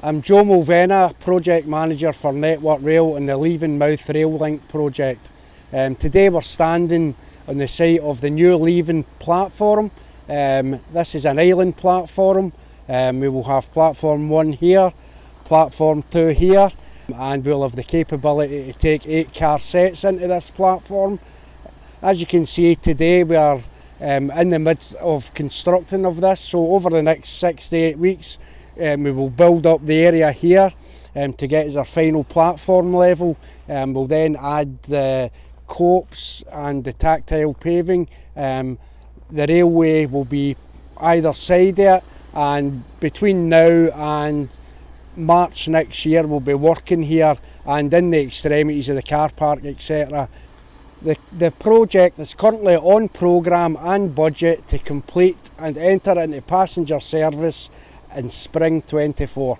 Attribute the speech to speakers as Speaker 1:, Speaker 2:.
Speaker 1: I'm Joe Mulvena, Project Manager for Network Rail and the Leavenmouth Rail Link project. Um, today we're standing on the site of the new Leaven platform. Um, this is an island platform. Um, we will have platform one here, platform two here, and we'll have the capability to take eight car sets into this platform. As you can see today, we are um, in the midst of constructing of this, so over the next six to eight weeks, um, we will build up the area here um, to get as our final platform level. Um, we'll then add the copes and the tactile paving. Um, the railway will be either side it and between now and March next year we'll be working here and in the extremities of the car park etc. The, the project is currently on programme and budget to complete and enter into passenger service in spring 24.